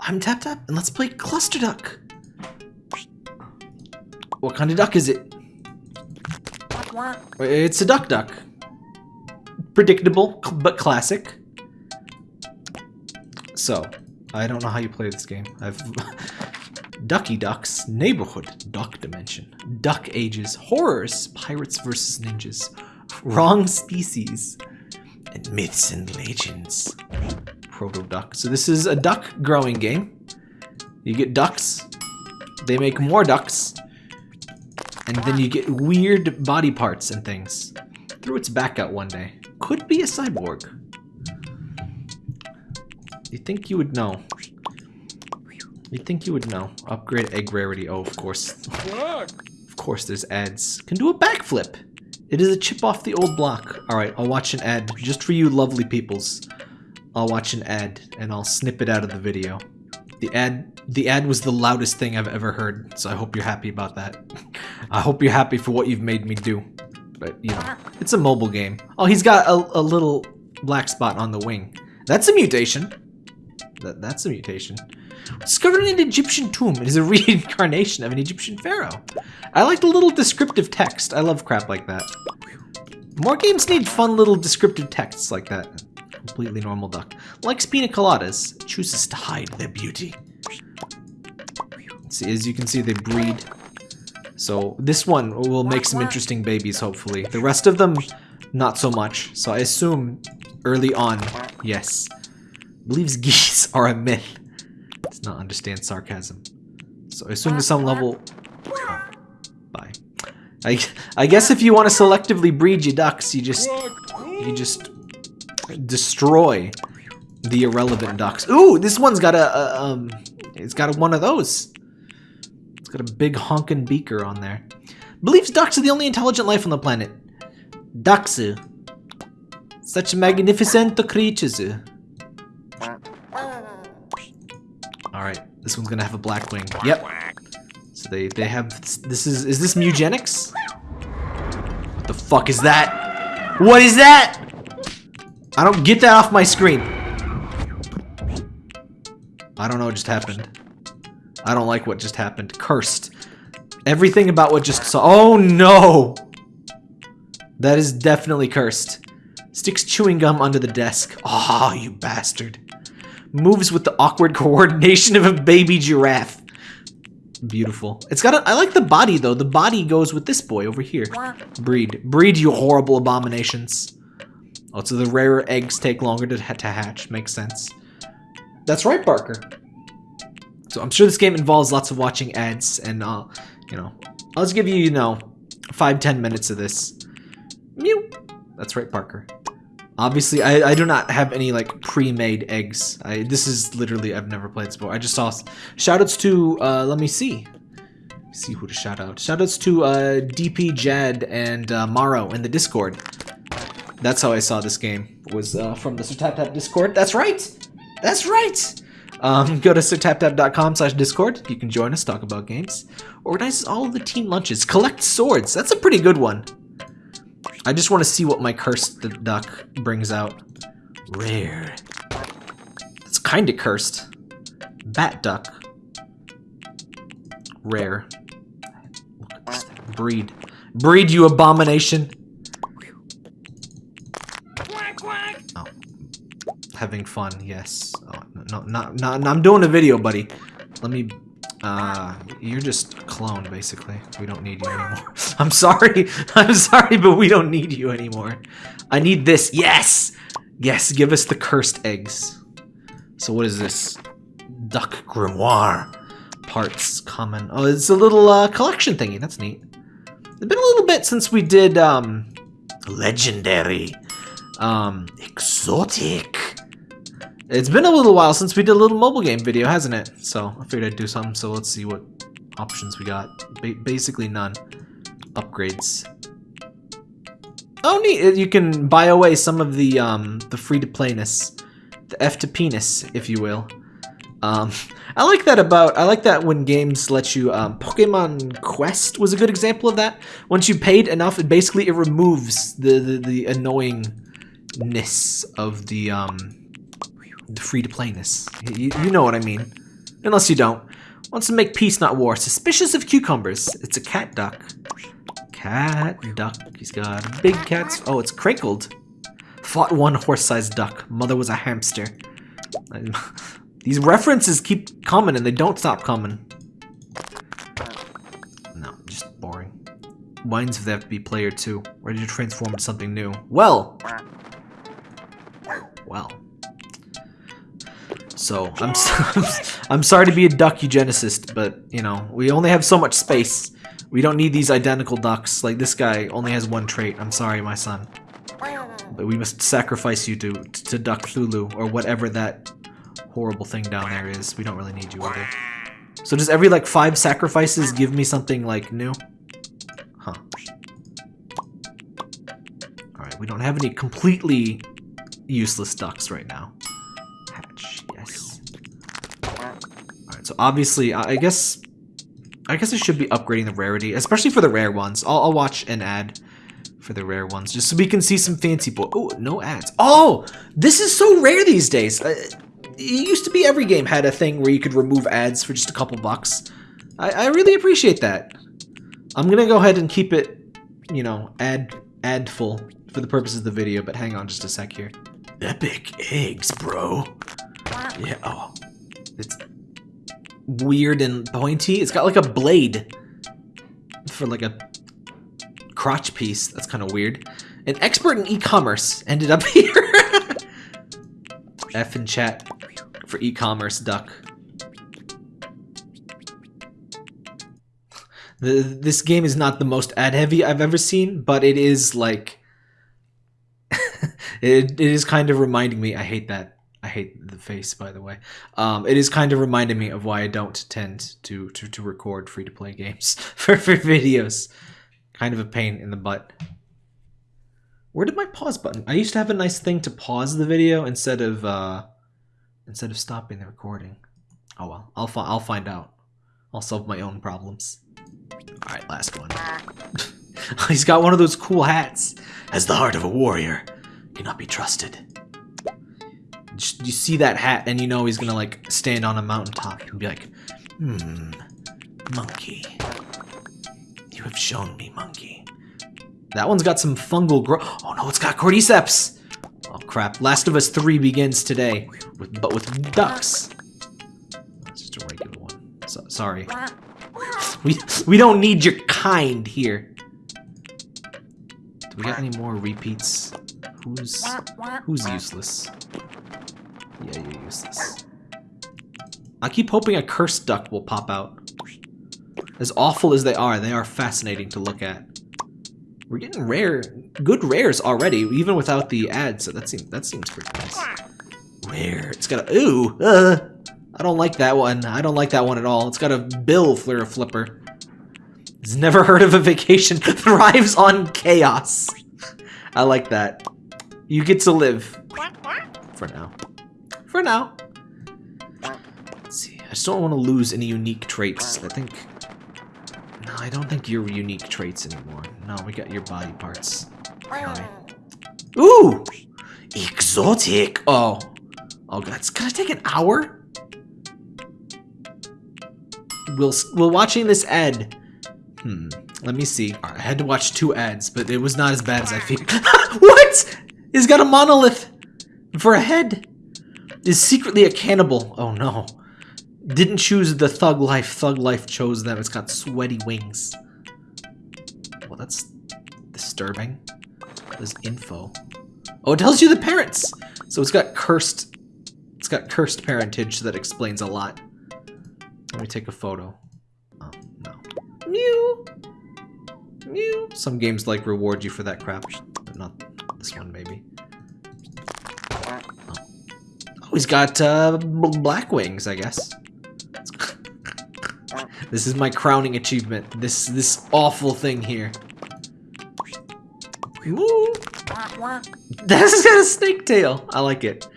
I'm Tap Tap, and let's play Cluster Duck. What kind of duck is it? It's a duck duck. Predictable, but classic. So, I don't know how you play this game. I've Ducky Ducks, Neighborhood, Duck Dimension, Duck Ages, Horrors, Pirates vs. Ninjas, Wrong Species, and Myths and Legends. Proto Duck. So this is a duck growing game. You get ducks, they make more ducks, and then you get weird body parts and things. Threw its back out one day. Could be a cyborg. You think you would know. You think you would know. Upgrade egg rarity. Oh, of course. of course, there's ads. Can do a backflip. It is a chip off the old block. Alright, I'll watch an ad. Just for you lovely peoples. I'll watch an ad, and I'll snip it out of the video. The ad, the ad was the loudest thing I've ever heard, so I hope you're happy about that. I hope you're happy for what you've made me do. But, you know, it's a mobile game. Oh, he's got a, a little black spot on the wing. That's a mutation. That, that's a mutation. Discovered in an Egyptian tomb. It is a reincarnation of an Egyptian pharaoh. I like the little descriptive text. I love crap like that. More games need fun little descriptive texts like that. Completely normal duck. Likes pina coladas. Chooses to hide their beauty. See, as you can see, they breed. So this one will make some interesting babies, hopefully. The rest of them, not so much. So I assume early on, yes. Believes geese are a myth. Does not understand sarcasm. So I assume to some level... Bye. I, I guess if you want to selectively breed your ducks, you just... You just destroy the irrelevant ducks. Ooh, this one's got a, a um, it's got a, one of those. It's got a big honkin' beaker on there. Believes ducks are the only intelligent life on the planet. Ducks. Such magnificent creatures. Alright, this one's gonna have a black wing. Yep. So they, they have, this is, is this Mugenics? What the fuck is that? What is that? I don't get that off my screen. I don't know what just happened. I don't like what just happened. Cursed. Everything about what just saw. Oh no! That is definitely cursed. Sticks chewing gum under the desk. Ah, oh, you bastard. Moves with the awkward coordination of a baby giraffe. Beautiful. It's got a, I like the body though. The body goes with this boy over here. Breed. Breed, you horrible abominations. Oh, so the rarer eggs take longer to, to hatch. Makes sense. That's right, Barker. So I'm sure this game involves lots of watching ads, and uh, you know, I'll just give you, you know, five, ten minutes of this. Mew. That's right, Parker. Obviously, I, I do not have any, like, pre-made eggs. I, this is literally, I've never played this before. I just saw, shoutouts to, uh, let me see. see who to shout out. Shoutouts to, uh, DP Jad and, uh, Maro in the Discord. That's how I saw this game, was, uh, from the SirTapTap Discord. That's right! That's right! Um, go to sirtaptap.com slash discord. You can join us, talk about games. Organizes all of the team lunches. Collect swords. That's a pretty good one. I just want to see what my cursed duck brings out. Rare. It's kind of cursed. Bat duck. Rare. Breed. Breed, you abomination. Having fun, yes. Oh, no, not, not, not, I'm doing a video, buddy. Let me uh, you're just a clone, basically. We don't need you anymore. I'm sorry. I'm sorry, but we don't need you anymore. I need this. Yes! Yes, give us the cursed eggs. So what is this? Duck Grimoire. Parts, common. Oh, it's a little uh, collection thingy. That's neat. It's been a little bit since we did, um, legendary, um, exotic. It's been a little while since we did a little mobile game video, hasn't it? So I figured I'd do something, so let's see what options we got. Ba basically none. Upgrades. Oh neat, you can buy away some of the um, the free-to-playness. The F to penis, if you will. Um, I like that about, I like that when games let you, um, Pokemon Quest was a good example of that. Once you paid enough, it basically, it removes the, the, the annoyingness of the, um, the free to playness. You, you know what I mean. Unless you don't. Wants to make peace, not war. Suspicious of cucumbers. It's a cat duck. Cat duck. He's got big cats. Oh, it's crinkled. Fought one horse-sized duck. Mother was a hamster. These references keep coming and they don't stop coming. No, just boring. Wines of the FB player 2. Ready to transform into something new. Well! Well. So, I'm, I'm sorry to be a duck eugenicist, but, you know, we only have so much space. We don't need these identical ducks. Like, this guy only has one trait. I'm sorry, my son. But we must sacrifice you to, to Duck Thulu, or whatever that horrible thing down there is. We don't really need you either. So does every, like, five sacrifices give me something, like, new? Huh. Alright, we don't have any completely useless ducks right now. So obviously, I guess... I guess I should be upgrading the rarity, especially for the rare ones. I'll, I'll watch an ad for the rare ones, just so we can see some fancy boy. Oh, no ads. Oh, this is so rare these days. Uh, it used to be every game had a thing where you could remove ads for just a couple bucks. I, I really appreciate that. I'm gonna go ahead and keep it, you know, ad ad full for the purposes of the video, but hang on just a sec here. Epic eggs, bro. Yeah, oh. It's weird and pointy. It's got like a blade for like a crotch piece. That's kind of weird. An expert in e-commerce ended up here. F in chat for e-commerce duck. The, this game is not the most ad heavy I've ever seen, but it is like it, it is kind of reminding me. I hate that. I hate the face, by the way. Um, it is kind of reminding me of why I don't tend to to, to record free to play games for, for videos. Kind of a pain in the butt. Where did my pause button? I used to have a nice thing to pause the video instead of uh, instead of stopping the recording. Oh well, I'll fi I'll find out. I'll solve my own problems. All right, last one. He's got one of those cool hats. Has the heart of a warrior, cannot be trusted. You see that hat, and you know he's gonna like stand on a mountaintop and be like, "Hmm, monkey." You have shown me, monkey. That one's got some fungal growth. Oh no, it's got cordyceps! Oh crap, Last of Us 3 begins today, with, but with ducks. That's just a regular one. So, sorry. We, we don't need your kind here. Do we got any more repeats? Who's, who's useless? Yeah, you're useless. I keep hoping a cursed duck will pop out. As awful as they are, they are fascinating to look at. We're getting rare, good rares already, even without the ads. So that seems that seems pretty nice. Rare. It's got a ooh. Uh, I don't like that one. I don't like that one at all. It's got a bill flare flipper. He's never heard of a vacation. Thrives on chaos. I like that. You get to live. For now. For now. Let's see. I just don't want to lose any unique traits. I think no, I don't think you're unique traits anymore. No, we got your body parts. Okay. Ooh! Exotic! Oh. Oh god, it's gonna take an hour? We'll, we'll watching this ad. Hmm, let me see. Right, I had to watch two ads, but it was not as bad as I figured. what? He's got a monolith for a head. Is secretly a cannibal. Oh no. Didn't choose the thug life. Thug life chose them. It's got sweaty wings. Well, that's disturbing. There's info. Oh, it tells you the parents. So it's got cursed. It's got cursed parentage. So that explains a lot. Let me take a photo. Oh no. Mew. Mew. Some games like reward you for that crap. But not this one, maybe. He's got uh, black wings, I guess. This is my crowning achievement. This this awful thing here. Woo. That's got a snake tail. I like it.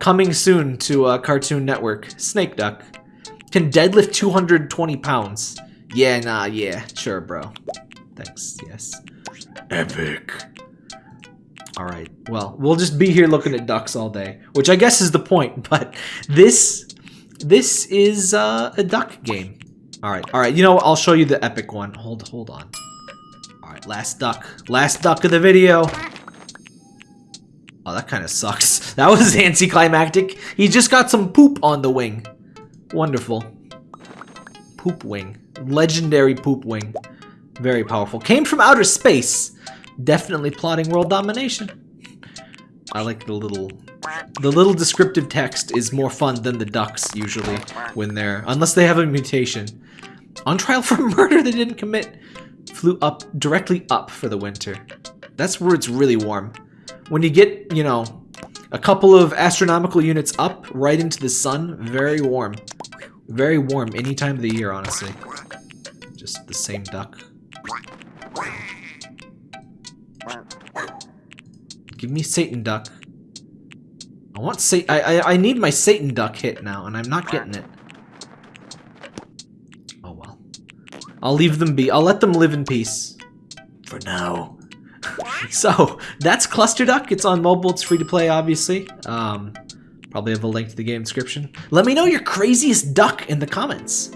Coming soon to uh, Cartoon Network. Snake Duck. Can deadlift 220 pounds. Yeah, nah, yeah. Sure, bro. Thanks, yes. Epic. Alright, well, we'll just be here looking at ducks all day. Which I guess is the point, but this This is uh, a duck game. All right, all right. You know what? I'll show you the epic one. Hold, hold on. All right, last duck. Last duck of the video. Oh, that kind of sucks. That was anticlimactic. He just got some poop on the wing. Wonderful. Poop wing. Legendary poop wing. Very powerful. Came from outer space. Definitely plotting world domination. I like the little... The little descriptive text is more fun than the ducks, usually, when they're... Unless they have a mutation. On trial for murder they didn't commit. Flew up, directly up for the winter. That's where it's really warm. When you get, you know, a couple of astronomical units up, right into the sun, very warm. Very warm any time of the year, honestly. Just the same duck. Give me Satan duck. I want Sa- I, I I need my Satan duck hit now, and I'm not getting it. Oh well. I'll leave them be. I'll let them live in peace. For now. so, that's Cluster Duck. It's on mobile. It's free to play, obviously. Um, probably have a link to the game description. Let me know your craziest duck in the comments.